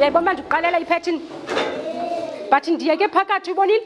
yayibona uba ndikuqalela iphethin but ndiyeke phakathi ubonile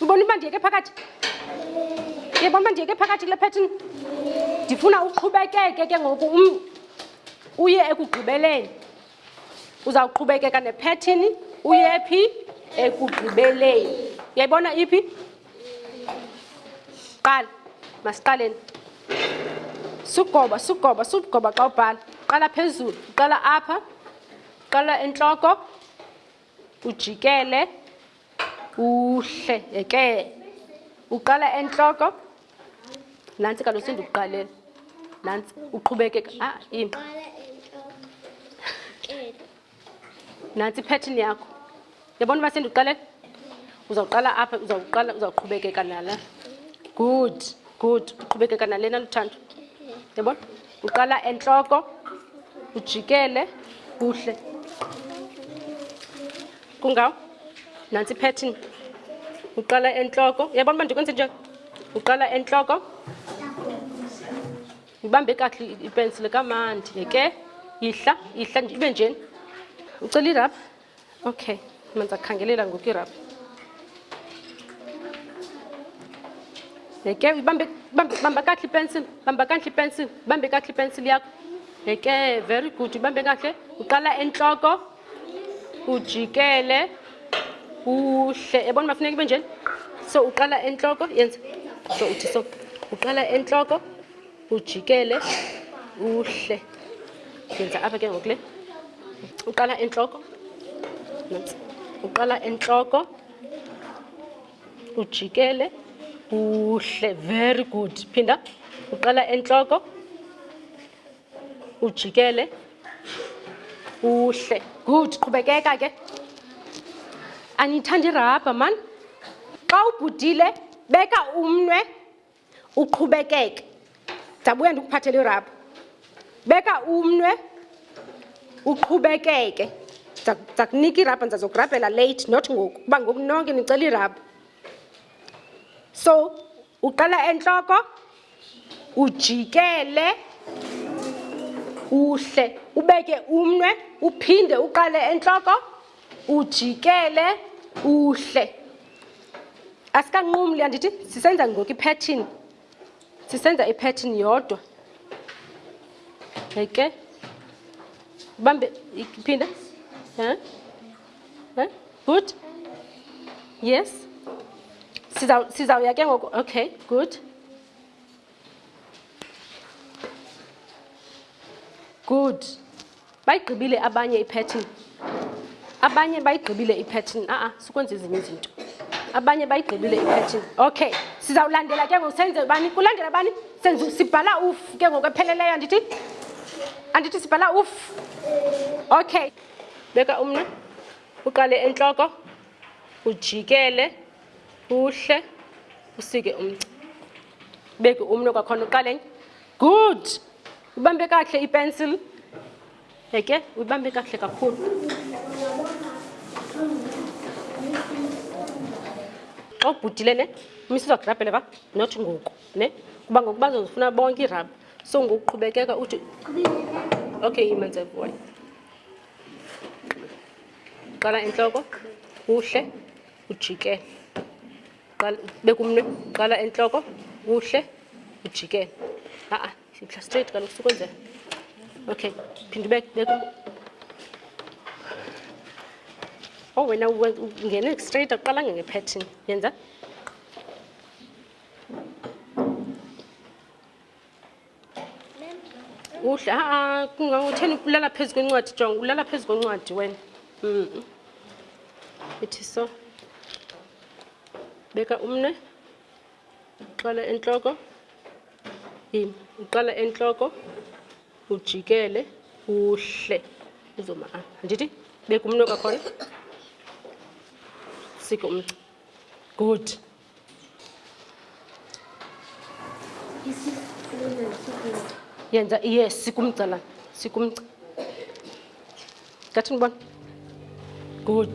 ubonile uba ndiyeke phakathi yayibona uba ndiyeke phakathi kule phethin ndifuna uqhubekeke ke ngoku um uye ekugqibeleni uzawuqhubekeka nephethini uye phi ekugqibeleni yayibona iphi qala masiqaleni sugoba sugoba sugoba xa ubhala qala phezulu uqala apha uqala entloko ujikele uhle yeke uqala entloko nantsi kaloku sendikuqalela nantsi uqhubekeka ah, nantsi ipattern yakho yabona uba sendiqale uzawuqala apha uzawuqala uzawuqhubekeka nala good good uqhubekeka nalena luthando yabona uqala entloko ujikele kuhle kungawo nantsi ipattern uqala entloko yabona uba ndikwenze nje uqala entloko Ngibambe kakuhle ipensile kamandi yeke yihla yihla ibe njeni ucela irabha okay manza khangelela ngoku irabha yeke ibambe bamba kakuhle ipensile bamba kakuhle ipensile bambe kakuhle ipensile yakho yeke very good ibambe kakuhle uqala entloko ujikele uhle yabona uba funeka ibe njeni so uqala entloko yenza so uthi so uqala entloko ujikele uhle yenza apha ke ngoku le uqala entloko nantsi uqala entloko ujikele uhle very good phinda uqala entloko ujikele uhle good qhubekeka ke aniyithanda irabha mani xa ubhudile beka umnwe uqhubekeke ndabuya ndikuphathela irabha beka umnwe uqhubekeke ndakunika irabha ndizazokurabhela late not ngoku kuba ngoku nonke nicela irabha so uqala entloko ujikele uhle ubeke umnwe uphinde uqale entloko ujikele uhle asikanqumli andithi sisenza ngoku iphethin sisenza iphethin yodwa eke ubambe iphinda Eh? Good. Yes. Siza siza uyake ngoku. Okay, good. Good. Bayigqibile abanye ipattern. Abanye bayigqibile ipattern. Ah ah, sikwenza ezinye izinto. Abanye bayigqibile ipattern. Okay. Siza ulandela ke ngoku senze bani? Kulandela bani? Senze sibhala uf ke ngoku epheleleyo andithi? Andithi sibhala uf. Okay. Beka umnwe, uqale entloko, ujikele, uhle, usike umgca. Beke umnwe kwakhona uqale enye. Good. Ubambe kakuhle ipencil. Eke, ubambe kakuhle kakhulu. Xa ubhudile ne, umisa uzagrabhele ba, not ngoku ne. Kuba ngoku bazozifuna bonke iirabha. so ngokuqhubekeka uthi okay yimenze boy qala entloko kuhle ujike bekumnwe qala entloko kuhle ujike a-a mhla straight kaloku sukwenzela okay phinde ubeke o oh, wena ungene straight aqalanga ngepattern yenza uhle aa kungangotheni ulala phezu kwencwadi jonga ulala phezu kwencwadi wena mm. ithi so beka umne uqala entloko yini uqala entloko ujikele uhle uzoma a andithi beka umne kwakhona sike umnci good yenza iye sikumgcalana sikumgca ngathi ndibona good